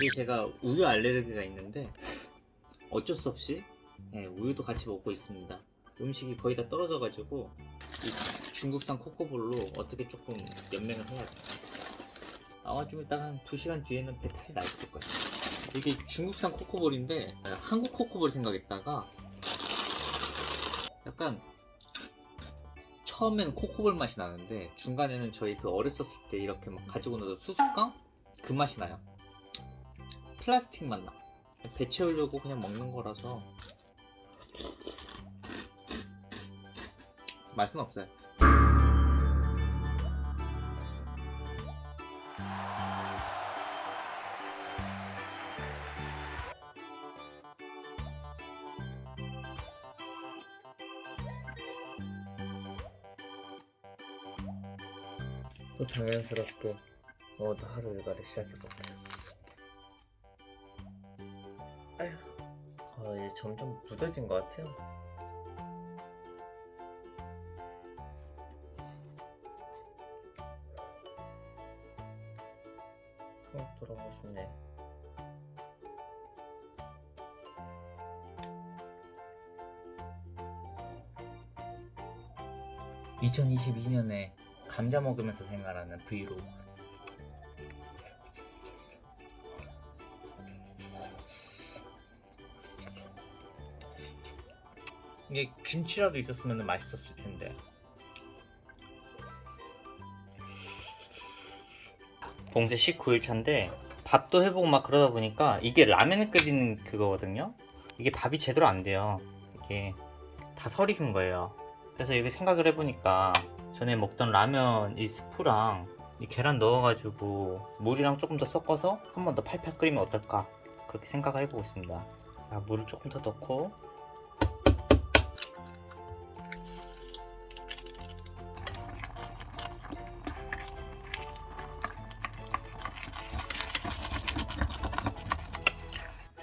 이게 제가 우유 알레르기가 있는데 어쩔 수 없이 네, 우유도 같이 먹고 있습니다. 음식이 거의 다 떨어져 가지고 이 중국산 코코볼로 어떻게 조금 연맹을 해야 돼. 아마 좀 이따가 한 2시간 뒤에는 배탈이 나 있을 거야. 이게 중국산 코코볼인데 아, 한국 코코볼 생각했다가 약간 처음에는 코코볼 맛이 나는데 중간에는 저희 그 어렸었을 때 이렇게 막 가지고 나서 수수깡 그 맛이 나요. 플라스틱 맛 나. 배 채우려고 그냥 먹는 거라서 맛은 없어요. 또 당연스럽게 오늘도 하루 일과를 시작해볼게요. 점점 무뎌진 것 같아요. 한국 돌아가고 싶네. (2022년에) 감자 먹으면서 생활하는 브이로그 이게 김치라도 있었으면 맛있었을 텐데. 봉쇄 19일 차인데 밥도 해보고 막 그러다 보니까 이게 라면을 끓이는 그거거든요. 이게 밥이 제대로 안 돼요. 이게 다 설익은 거예요. 그래서 이게 생각을 해보니까 전에 먹던 라면 이 스프랑 이 계란 넣어가지고 물이랑 조금 더 섞어서 한 번 더 팔팔 끓이면 어떨까? 그렇게 생각을 해보고 있습니다. 자, 물을 조금 더 넣고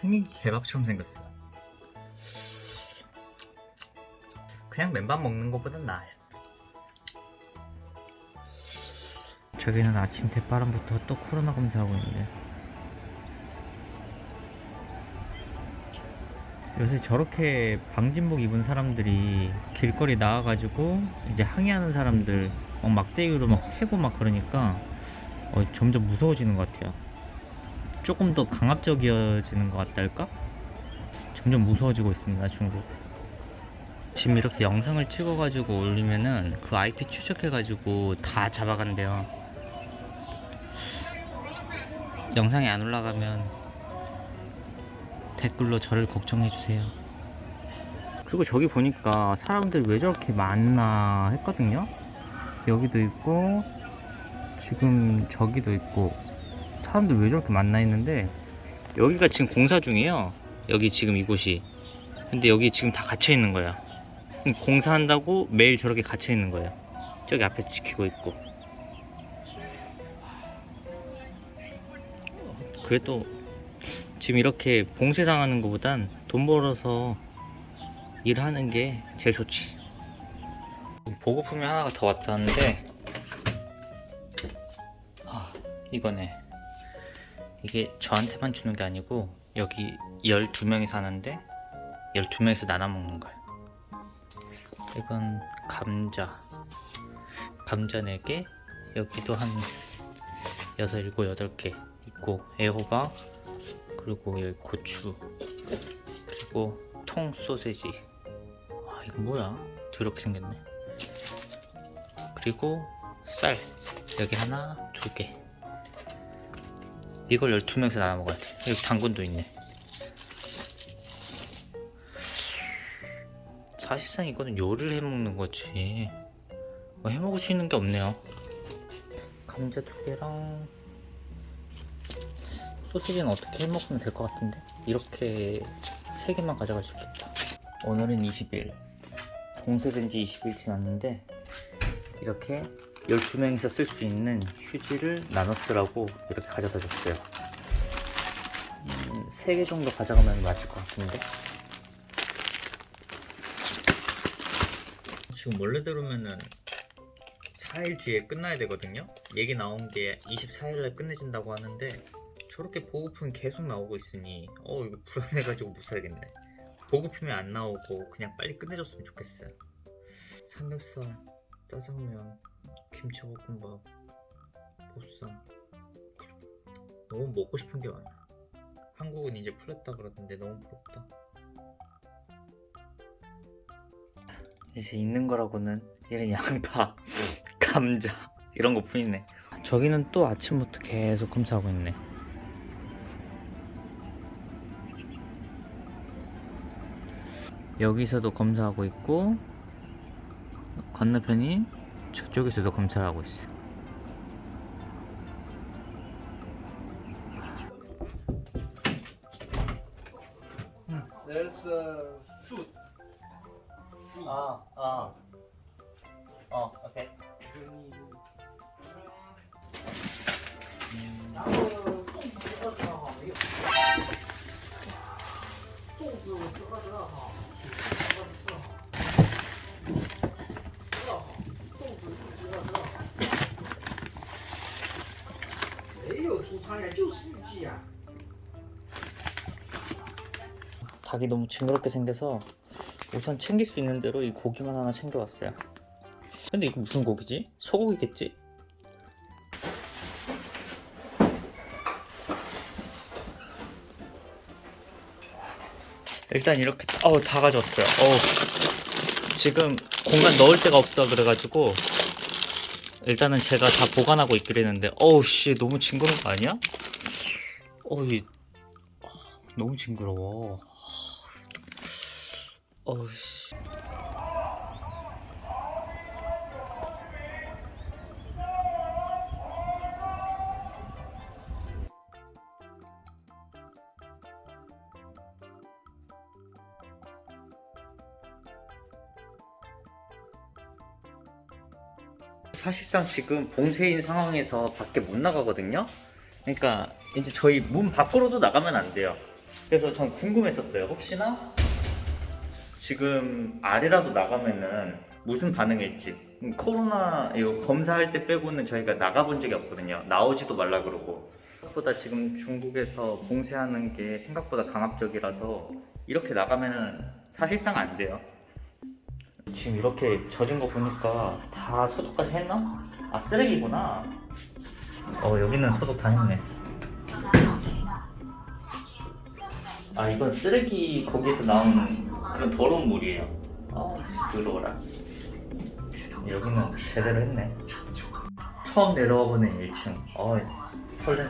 생긴 게 개밥처럼 생겼어. 그냥 맨밥 먹는 것보단 나아요. 저기는 아침 대바람부터 또 코로나 검사하고 있는데. 요새 저렇게 방진복 입은 사람들이 길거리 나와가지고 이제 항의하는 사람들 막 막대기로 막 패고 막 그러니까 어, 점점 무서워지는 것 같아요 조금 더 강압적이어지는 것 같달까? 점점 무서워지고 있습니다 중국. 지금 이렇게 영상을 찍어가지고 올리면은 그 IP 추적해가지고 다 잡아간대요. 영상이 안 올라가면 댓글로 저를 걱정해주세요. 그리고 저기 보니까 사람들이 왜 저렇게 많나 했거든요? 여기도 있고 지금 저기도 있고 사람들 왜 저렇게 많나 했는데 여기가 지금 공사 중이에요. 여기 지금 이곳이. 근데 여기 지금 다 갇혀 있는 거야. 공사한다고 매일 저렇게 갇혀 있는 거예요 저기 앞에 지키고 있고. 그래도 지금 이렇게 봉쇄당하는 것보단 돈 벌어서 일하는 게 제일 좋지. 보급품이 하나가 더 왔다는데 아 이거네 이게 저한테만 주는 게 아니고 여기 12명이 사는데 12명에서 나눠 먹는 거야. 이건 감자. 감자 4개 여기도 한 6, 7, 8개 있고 애호박 그리고 여기 고추 그리고 통 소세지. 아 이거 뭐야? 더럽게 생겼네. 그리고 쌀. 여기 하나 두개 이걸 12명에서 나눠 먹어야 돼. 여기 당근도 있네. 사실상 이거는 요리를 해먹는 거지. 뭐 해먹을 수 있는 게 없네요. 감자 두 개랑 소시지는 어떻게 해먹으면 될 것 같은데? 이렇게 세 개만 가져갈 수 있겠다. 오늘은 20일. 봉쇄된 지 20일 지났는데 이렇게 12명이서 쓸 수 있는 휴지를 나눠 쓰라고 이렇게 가져다 줬어요. 음, 3개 정도 가져가면 맞을 것 같은데? 지금 원래대로면은 4일 뒤에 끝나야 되거든요? 얘기 나온 게 24일날 끝내준다고 하는데 저렇게 보급품 계속 나오고 있으니 어 이거 불안해가지고 못 살겠네. 보급품이 안 나오고 그냥 빨리 끝내줬으면 좋겠어요. 삼겹살, 짜장면, 김치볶음밥, 보쌈. 너무 먹고 싶은 게 많아. 한국은 이제 풀렸다 그러던데 너무 부럽다. 이제 있는 거라고는 이런 양파, 감자 이런 거 뿐이네. 저기는 또 아침부터 계속 검사하고 있네. 여기서도 검사하고 있고 건너편인 저쪽에서도 검사를 하고 있어 There's uh, food. 아, 아. 어, 오케이. 然 상이가就是 유지야 닭이 너무 징그럽게 생겨서 우선 챙길 수 있는 대로 이 고기만 하나 챙겨왔어요 근데 이거 무슨 고기지? 소고기겠지? 일단 이렇게 어우 다 가졌어요 어우 지금 공간 넣을 데가 없다 그래가지고 일단은 제가 다 보관하고 있기로 했는데 어우 씨 너무 징그러운 거 아니야? 어이 너무 징그러워. 어우 씨. 사실상 지금 봉쇄인 상황에서 밖에 못 나가거든요. 그러니까 이제 저희 문 밖으로도 나가면 안 돼요. 그래서 전 궁금했었어요. 혹시나 지금 아래라도 나가면은 무슨 반응일지. 음, 코로나 이거 검사할 때 빼고는 저희가 나가본 적이 없거든요. 나오지도 말라 그러고. 생각보다 지금 중국에서 봉쇄하는 게 생각보다 강압적이라서 이렇게 나가면은 사실상 안 돼요. 지금 이렇게 젖은 거 보니까 다 소독까지 했나? 아 쓰레기구나. 어 여기는 소독 다 했네. 아 이건 쓰레기 거기에서 나온 그런 더러운 물이에요. 아 더러워라. 여기는 제대로 했네. 처음 내려와 보는 1층. 어 설레네.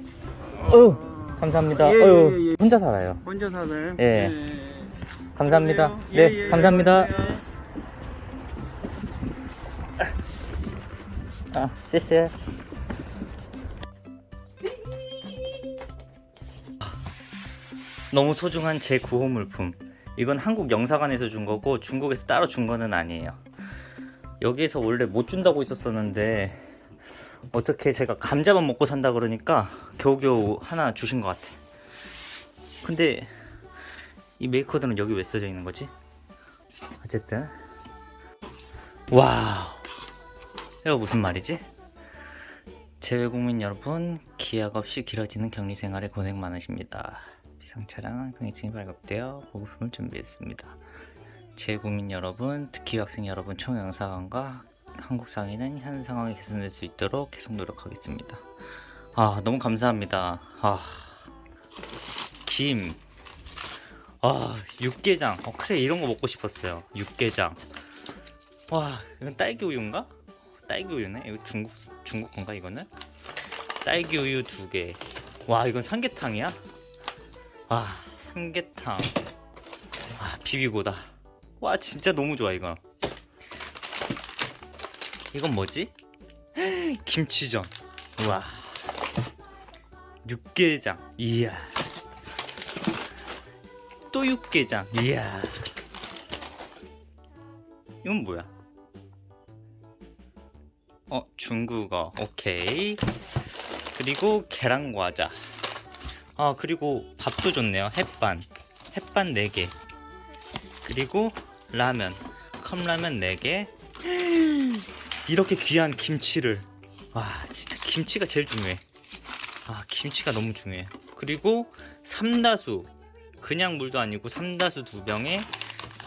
어휴, 감사합니다. 예, 예, 어휴, 예, 예. 혼자 살아요. 혼자 사세요? 예. 감사합니다. 그러세요? 네, 예, 예, 감사합니다. 예. 아, 谢谢. 너무 소중한 제 구호 물품. 이건 한국 영사관에서 준 거고 중국에서 따로 준 거는 아니에요. 여기에서 원래 못 준다고 있었었는데 어떻게 제가 감자만 먹고 산다 그러니까 겨우겨우 하나 주신 것 같아. 근데 이 메이커드는 여기 왜 써져 있는 거지? 어쨌든 wow 이거 무슨 말이지? 재외국민 여러분 기약 없이 길어지는 격리 생활에 고생 많으십니다. 비상 차량 통행증이 발급되어 보급품을 준비했습니다. 재외국민 여러분, 특히 학생 여러분 총영사관과 한국 상인은 현 상황이 개선될 수 있도록 계속 노력하겠습니다. 아 너무 감사합니다. 아 김. 아 육개장. 어 그래 이런 거 먹고 싶었어요. 육개장. 와 이건 딸기 우유인가? 딸기 우유네. 이거 중국 중국 건가 이거는? 딸기 우유 두 개. 와 이건 삼계탕이야? 와 삼계탕. 와 비비고다. 와 진짜 너무 좋아 이거. 이건 뭐지? 김치전. 우와. 육개장. 이야. 또 육개장. 이야. 이건 뭐야? 어, 중국어. 오케이. 그리고 계란 과자. 아, 그리고 밥도 좋네요. 햇반. 햇반 4개. 그리고 라면. 컵라면 4개. 이렇게 귀한 김치를. 와, 진짜 김치가 제일 중요해. 아, 김치가 너무 중요해. 그리고 삼다수. 그냥 물도 아니고 삼다수 두 병에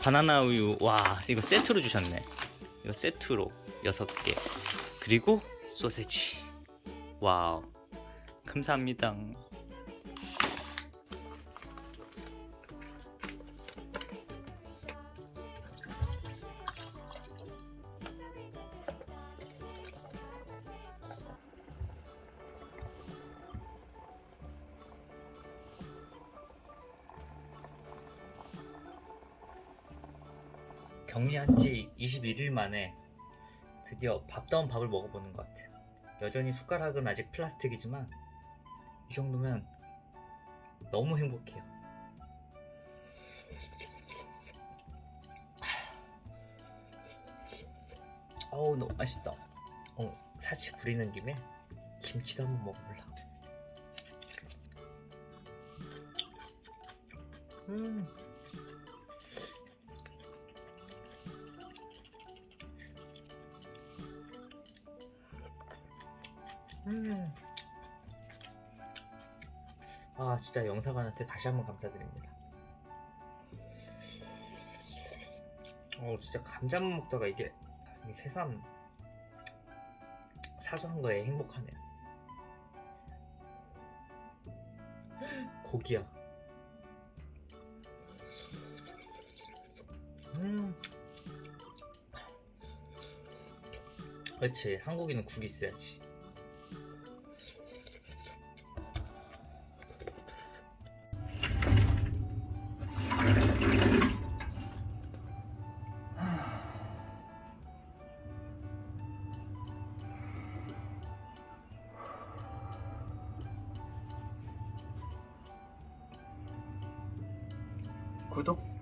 바나나 우유. 와, 이거 세트로 주셨네. 이거 세트로 6개. 그리고 소세지. wow. 감사합니다. 격리한 지 21일 만에 드디어 밥다운 밥을 먹어보는 것 같아요. 여전히 숟가락은 아직 플라스틱이지만 이 정도면 너무 행복해요. 어우 너무 맛있어. 어, 사치 부리는 김에 김치도 한번 먹어볼라. 음. 음. 아 진짜 영사관한테 다시 한번 감사드립니다. 어 진짜 감자만 먹다가 이게 이 새삼 사소한 거에 행복하네요. 고기야. 음. 그렇지 한국인은 국이 있어야지. 구독